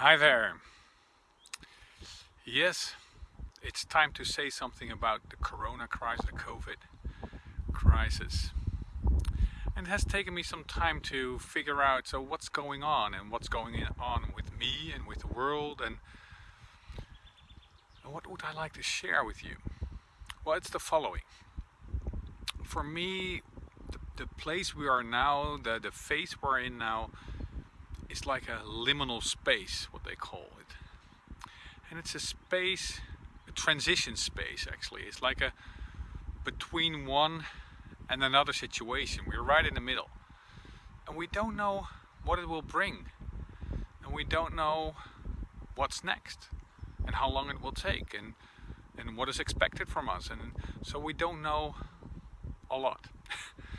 Hi there. Yes, it's time to say something about the corona crisis, the COVID crisis. And it has taken me some time to figure out so what's going on and what's going on with me and with the world and what would I like to share with you? Well, it's the following. For me, the, the place we are now, the, the phase we're in now, is like a liminal space, what they call it. And it's a space, a transition space actually. It's like a between one and another situation. We're right in the middle. And we don't know what it will bring. And we don't know what's next and how long it will take and, and what is expected from us. And so we don't know a lot.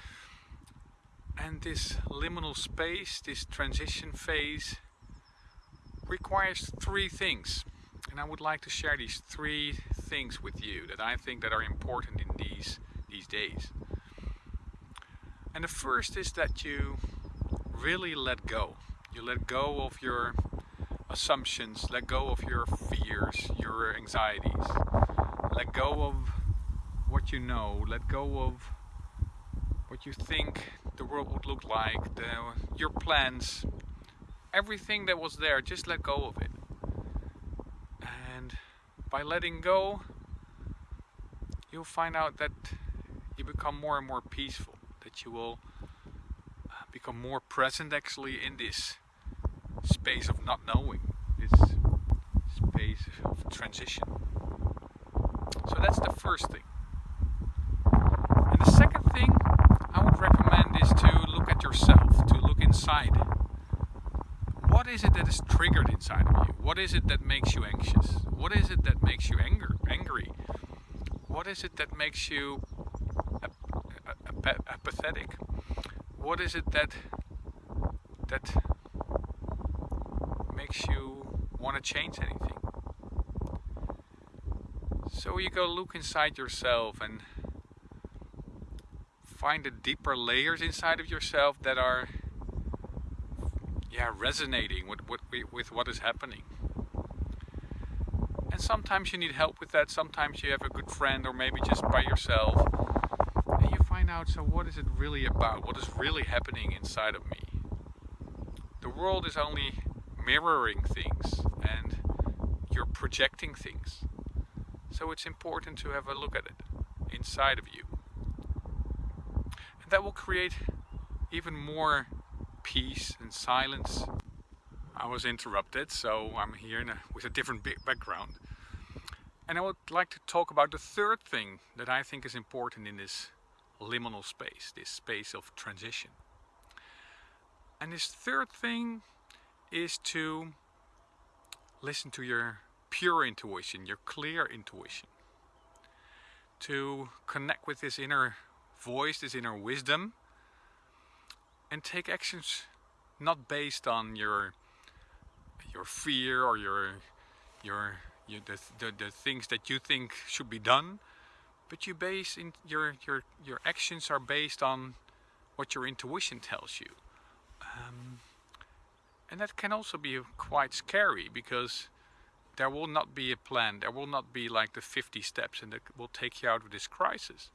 And this liminal space, this transition phase, requires three things. And I would like to share these three things with you that I think that are important in these, these days. And the first is that you really let go. You let go of your assumptions, let go of your fears, your anxieties. Let go of what you know, let go of what you think the world would look like, the, your plans, everything that was there, just let go of it. And by letting go, you'll find out that you become more and more peaceful, that you will uh, become more present actually in this space of not knowing, this space of transition. So that's the first thing. And the second thing is to look at yourself, to look inside. What is it that is triggered inside of you? What is it that makes you anxious? What is it that makes you anger, angry? What is it that makes you ap ap apathetic? What is it that that makes you want to change anything? So you go look inside yourself and find the deeper layers inside of yourself that are yeah resonating with, with, with what is happening. And sometimes you need help with that. Sometimes you have a good friend or maybe just by yourself. And you find out so what is it really about? What is really happening inside of me? The world is only mirroring things and you're projecting things. So it's important to have a look at it inside of you. And that will create even more peace and silence. I was interrupted, so I'm here a, with a different background. And I would like to talk about the third thing that I think is important in this liminal space, this space of transition. And this third thing is to listen to your pure intuition, your clear intuition. To connect with this inner voice this inner wisdom and take actions not based on your your fear or your your, your the, the, the things that you think should be done but you base in your your your actions are based on what your intuition tells you. Um, and that can also be quite scary because there will not be a plan. There will not be like the 50 steps and that will take you out of this crisis.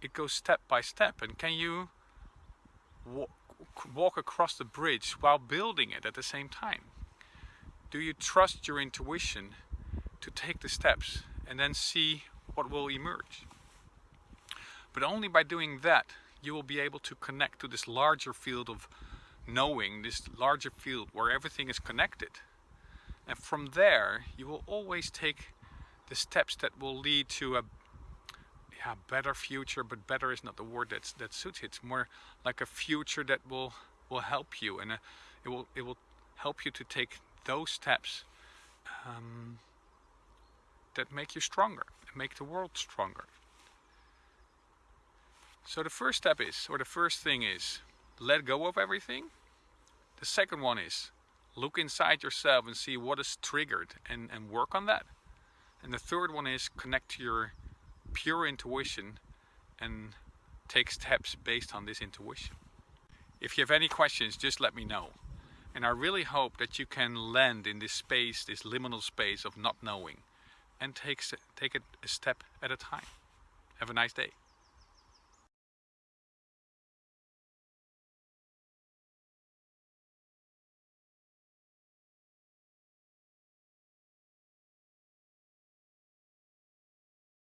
It goes step by step and can you walk, across the bridge while building it at the same time? Do you trust your intuition to take the steps and then see what will emerge? But only by doing that you will be able to connect to this larger field of knowing, this larger field where everything is connected. And from there you will always take the steps that will lead to a yeah, better future, but better is not the word that that suits it. It's more like a future that will will help you, and uh, it will it will help you to take those steps um, that make you stronger, and make the world stronger. So the first step is, or the first thing is, let go of everything. The second one is, look inside yourself and see what is triggered and, and work on that. And the third one is connect to your pure intuition and take steps based on this intuition. If you have any questions, just let me know. And I really hope that you can land in this space, this liminal space of not knowing and take, take it a step at a time. Have a nice day.